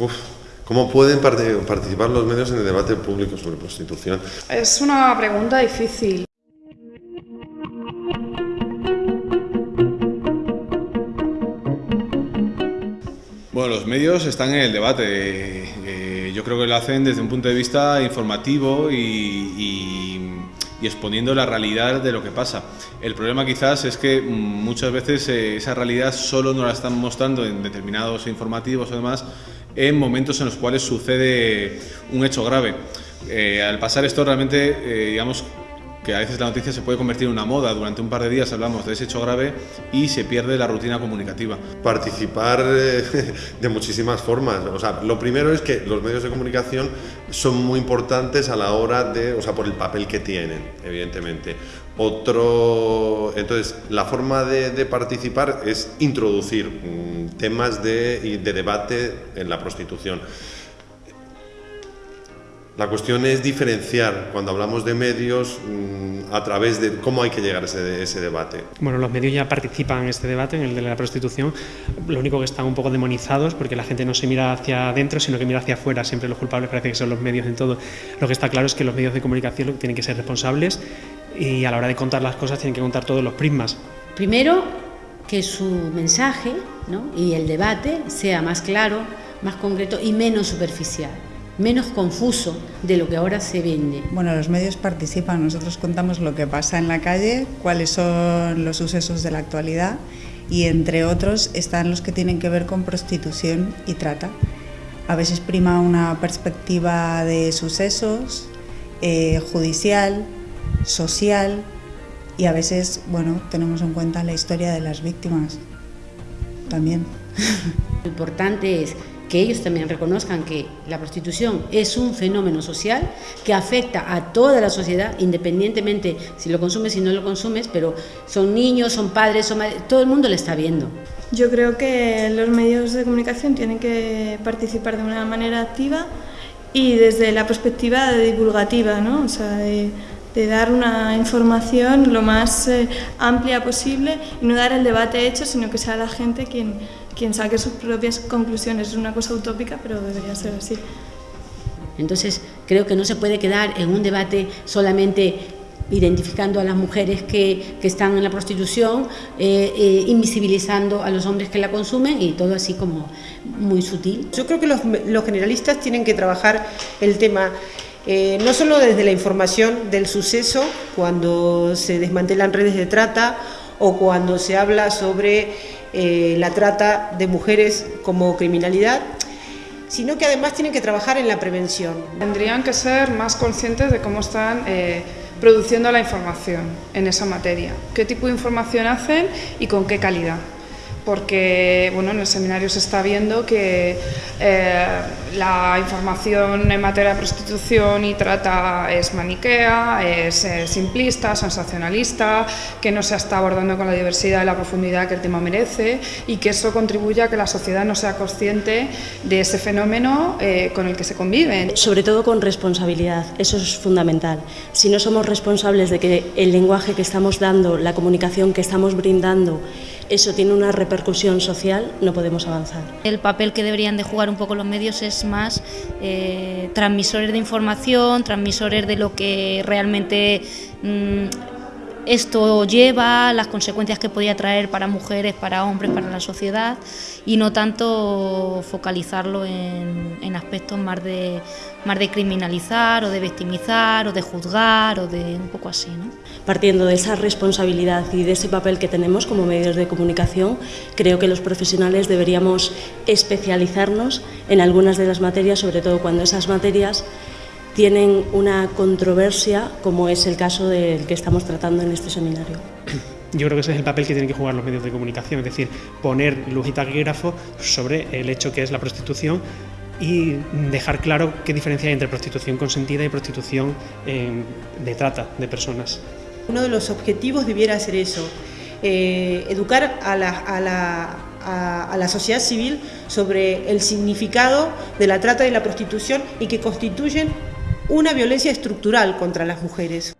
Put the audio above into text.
Uf, ¿Cómo pueden participar los medios en el debate público sobre prostitución? Es una pregunta difícil. Bueno, los medios están en el debate. Eh, yo creo que lo hacen desde un punto de vista informativo y, exponiendo la realidad de lo que pasa. El problema quizás es que muchas veces eh, esa realidad solo nos la están mostrando en determinados informativos o demás en momentos en los cuales sucede un hecho grave. Eh, al pasar esto realmente, digamos, que a veces la noticia se puede convertir en una moda. Durante un par de días hablamos de ese hecho grave y se pierde la rutina comunicativa. Participar eh, de muchísimas formas. O sea, lo primero es que los medios de comunicación son muy importantes a la hora de, o sea, por el papel que tienen, evidentemente. Otro, entonces, la forma de, participar es introducir mm, temas de, de debate en la prostitución. La cuestión es diferenciar cuando hablamos de medios mm, a través de cómo hay que llegar a ese, debate. Bueno, los medios ya participan en este debate, en el de la prostitución. Lo único que están un poco demonizados porque la gente no se mira hacia adentro, sino que mira hacia afuera. Siempre los culpables parece que son los medios en todo. Lo que está claro es que los medios de comunicación tienen que ser responsables y a la hora de contar las cosas tienen que contar todos los prismas. Primero, que su mensaje y el debate sea más claro, más concreto y menos superficial menos confuso de lo que ahora se vende. Bueno, los medios participan, nosotros contamos lo que pasa en la calle, cuáles son los sucesos de la actualidad y entre otros están los que tienen que ver con prostitución y trata. A veces prima una perspectiva de sucesos, eh, judicial, social y a veces, bueno, tenemos en cuenta la historia de las víctimas también. Lo importante es que ellos también reconozcan que la prostitución es un fenómeno social que afecta a toda la sociedad, independientemente si lo consumes, si no lo consumes, pero son niños, son padres, son todo el mundo lo está viendo. Yo creo que los medios de comunicación tienen que participar de una manera activa y desde la perspectiva divulgativa, ¿no? o sea, de, dar una información lo más eh, amplia posible y no dar el debate hecho, sino que sea la gente quien quien saque sus propias conclusiones. Es una cosa utópica, pero debería ser así. Entonces, creo que no se puede quedar en un debate solamente identificando a las mujeres que, que están en la prostitución, eh, eh, invisibilizando a los hombres que la consumen y todo así como muy sutil. Yo creo que los, los generalistas tienen que trabajar el tema eh, no solo desde la información del suceso, cuando se desmantelan redes de trata o cuando se habla sobre eh, la trata de mujeres como criminalidad, sino que además tienen que trabajar en la prevención. Tendrían que ser más conscientes de cómo están eh, produciendo la información en esa materia, qué tipo de información hacen y con qué calidad porque bueno, en el seminario se está viendo que eh, la información en materia de prostitución y trata es maniquea, es, simplista, sensacionalista, que no se está abordando con la diversidad y la profundidad que el tema merece y que eso contribuye a que la sociedad no sea consciente de ese fenómeno eh, con el que se convive. Sobre todo con responsabilidad, eso es fundamental. Si no somos responsables de que el lenguaje que estamos dando, la comunicación que estamos brindando, eso tiene una repercusión social, no podemos avanzar. El papel que deberían de jugar un poco los medios es más eh, transmisores de información, transmisores de lo que realmente mm, esto lleva, las consecuencias que podía traer para mujeres, para hombres, para la sociedad y no tanto focalizarlo en, aspectos más de, más de criminalizar o de victimizar o de juzgar o de un poco así. ¿no? Partiendo de esa responsabilidad y de ese papel que tenemos como medios de comunicación, creo que los profesionales deberíamos especializarnos en algunas de las materias, sobre todo cuando esas materias tienen una controversia, como es el caso del que estamos tratando en este seminario. Yo creo que ese es el papel que tienen que jugar los medios de comunicación, es decir, poner luz y taquígrafo sobre el hecho que es la prostitución y dejar claro qué diferencia hay entre prostitución consentida y prostitución eh, de trata de personas. Uno de los objetivos debiera ser eso, eh, educar a la, a, la, a la sociedad civil sobre el significado de la trata y la prostitución y que constituyen una violencia estructural contra las mujeres.